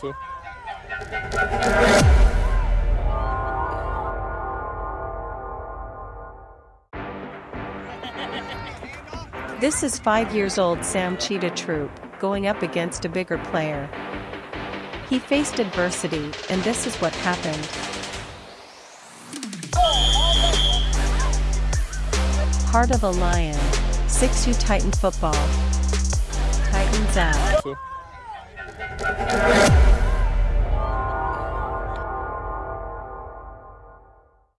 too. This is five years old Sam Cheetah Troop, going up against a bigger player. He faced adversity, and this is what happened. Heart of a Lion, 6U Titan Football. Titans out.